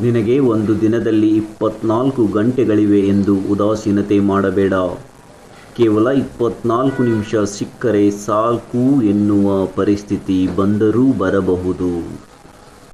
ನಿನಗೆ ಒಂದು ದಿನದಲ್ಲಿ ಇಪ್ಪತ್ನಾಲ್ಕು ಗಂಟೆಗಳಿವೆ ಎಂದು ಉದಾಸೀನತೆ ಮಾಡಬೇಡ. ಕೇವಲ ಇಪ್ಪತ್ನಾಲ್ಕು ನಿಮಿಷ ಸಿಕ್ಕರೆ ಸಾಕು ಎನ್ನುವ ಪರಿಸ್ಥಿತಿ ಬಂದರೂ ಬರಬಹುದು.